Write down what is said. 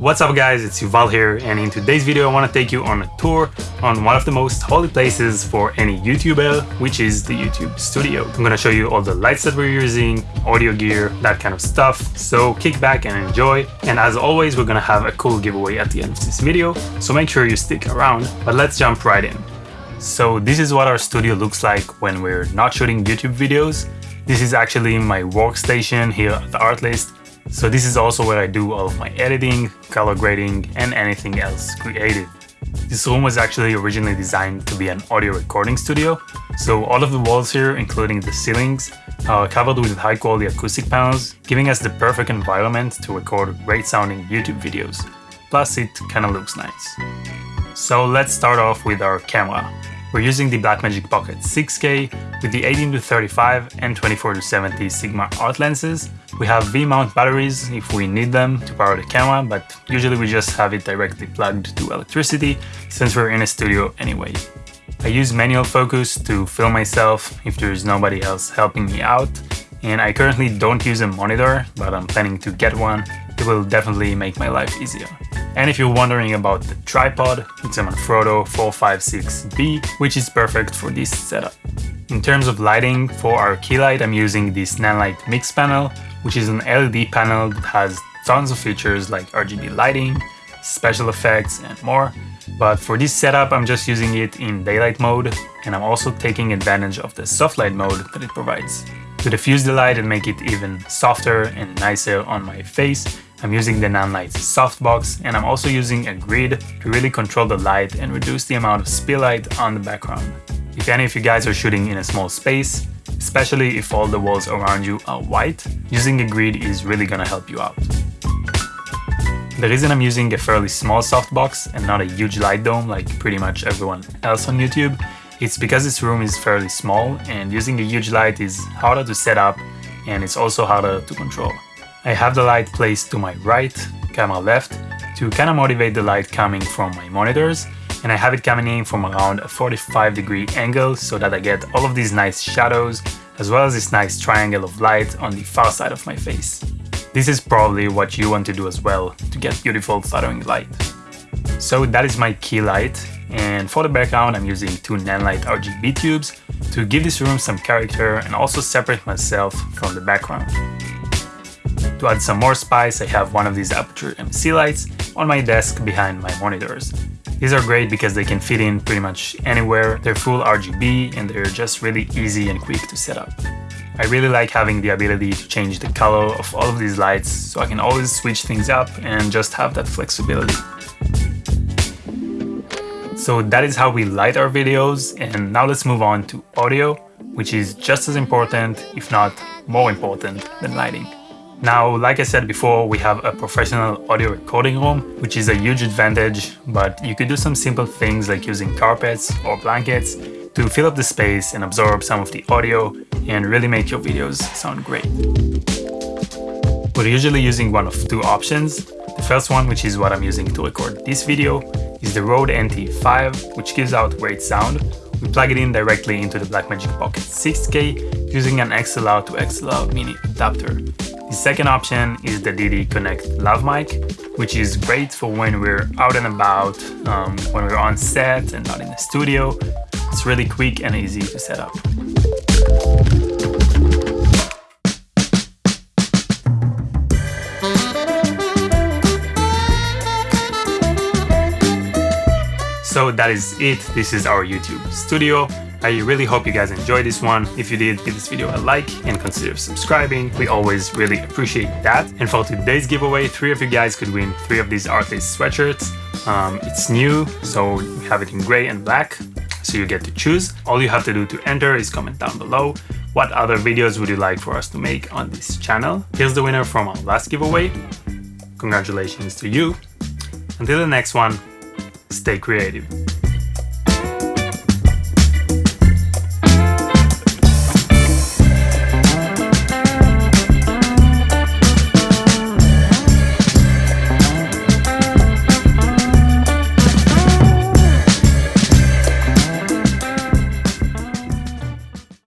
What's up guys, it's Yuval here and in today's video I want to take you on a tour on one of the most holy places for any YouTuber, which is the YouTube studio. I'm gonna show you all the lights that we're using, audio gear, that kind of stuff, so kick back and enjoy. And as always, we're gonna have a cool giveaway at the end of this video, so make sure you stick around, but let's jump right in. So this is what our studio looks like when we're not shooting YouTube videos. This is actually my workstation here at the Artlist so this is also where I do all of my editing, color grading, and anything else creative. This room was actually originally designed to be an audio recording studio, so all of the walls here, including the ceilings, are covered with high quality acoustic panels, giving us the perfect environment to record great sounding YouTube videos. Plus it kinda looks nice. So let's start off with our camera. We're using the Blackmagic Pocket 6K with the 18 to 35 and 24 to 70 Sigma art lenses. We have V-mount batteries if we need them to power the camera, but usually we just have it directly plugged to electricity since we're in a studio anyway. I use manual focus to film myself if there's nobody else helping me out, and I currently don't use a monitor, but I'm planning to get one. It will definitely make my life easier. And if you're wondering about the tripod, it's a Manfrotto 456B, which is perfect for this setup. In terms of lighting, for our key light I'm using this Nanlite Mix panel, which is an LED panel that has tons of features like RGB lighting, special effects and more. But for this setup I'm just using it in daylight mode and I'm also taking advantage of the soft light mode that it provides. To diffuse the light and make it even softer and nicer on my face, I'm using the Nanlite softbox and I'm also using a grid to really control the light and reduce the amount of spill light on the background. If any of you guys are shooting in a small space, especially if all the walls around you are white, using a grid is really gonna help you out. The reason I'm using a fairly small softbox and not a huge light dome like pretty much everyone else on YouTube, it's because this room is fairly small and using a huge light is harder to set up and it's also harder to control. I have the light placed to my right, camera left, to kind of motivate the light coming from my monitors and I have it coming in from around a 45 degree angle so that I get all of these nice shadows as well as this nice triangle of light on the far side of my face. This is probably what you want to do as well to get beautiful fluttering light. So that is my key light and for the background I'm using two Nanlite RGB tubes to give this room some character and also separate myself from the background. To add some more spice, I have one of these Aputure MC lights on my desk behind my monitors. These are great because they can fit in pretty much anywhere, they're full RGB and they're just really easy and quick to set up. I really like having the ability to change the color of all of these lights so I can always switch things up and just have that flexibility. So that is how we light our videos and now let's move on to audio, which is just as important, if not more important than lighting. Now, like I said before, we have a professional audio recording room, which is a huge advantage, but you could do some simple things like using carpets or blankets to fill up the space and absorb some of the audio and really make your videos sound great. We're usually using one of two options. The first one, which is what I'm using to record this video, is the Rode NT5, which gives out great sound. We plug it in directly into the Blackmagic Pocket 6K using an XLR to XLR mini adapter. The second option is the Deity Connect Lav Mic, which is great for when we're out and about, um, when we're on set and not in the studio. It's really quick and easy to set up. So that is it. This is our YouTube studio. I really hope you guys enjoyed this one. If you did, give this video a like and consider subscribing. We always really appreciate that. And for today's giveaway, three of you guys could win three of these Artlist sweatshirts. Um, it's new, so we have it in gray and black, so you get to choose. All you have to do to enter is comment down below what other videos would you like for us to make on this channel. Here's the winner from our last giveaway. Congratulations to you. Until the next one, stay creative.